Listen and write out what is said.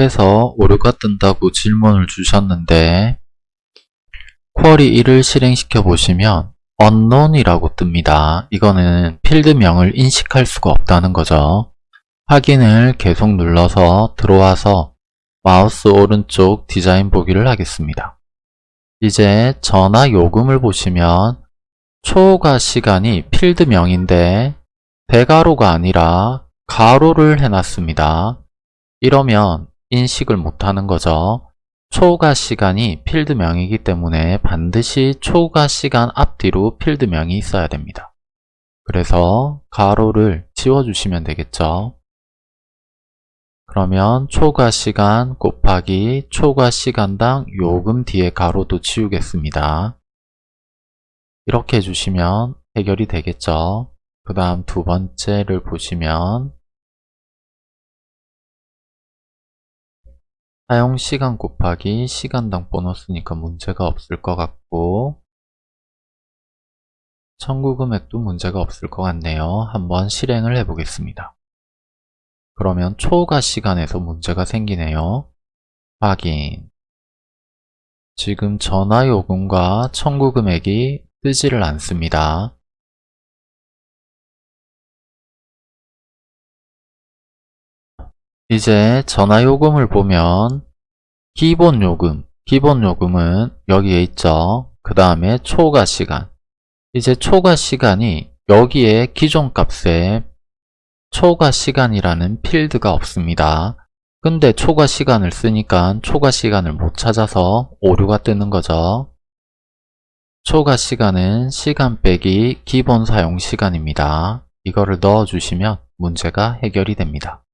그래서 오류가 뜬다고 질문을 주셨는데 쿼리 1을 실행시켜 보시면 unknown이라고 뜹니다. 이거는 필드명을 인식할 수가 없다는 거죠. 확인을 계속 눌러서 들어와서 마우스 오른쪽 디자인 보기를 하겠습니다. 이제 전화 요금을 보시면 초과 시간이 필드명인데 대가로가 아니라 가로를 해놨습니다. 이러면 인식을 못하는 거죠. 초과 시간이 필드명이기 때문에 반드시 초과 시간 앞뒤로 필드명이 있어야 됩니다. 그래서 가로를 지워주시면 되겠죠. 그러면 초과 시간 곱하기 초과 시간당 요금 뒤에 가로도 지우겠습니다. 이렇게 해주시면 해결이 되겠죠. 그 다음 두 번째를 보시면 사용시간 곱하기 시간당 보너스니까 문제가 없을 것 같고 청구 금액도 문제가 없을 것 같네요. 한번 실행을 해 보겠습니다. 그러면 초과 시간에서 문제가 생기네요. 확인 지금 전화 요금과 청구 금액이 뜨지를 않습니다. 이제 전화요금을 보면 기본요금, 기본요금은 여기에 있죠. 그 다음에 초과시간 이제 초과시간이 여기에 기존 값에 초과시간이라는 필드가 없습니다. 근데 초과시간을 쓰니까 초과시간을 못 찾아서 오류가 뜨는 거죠. 초과시간은 시간 빼기 기본 사용시간입니다. 이거를 넣어주시면 문제가 해결이 됩니다.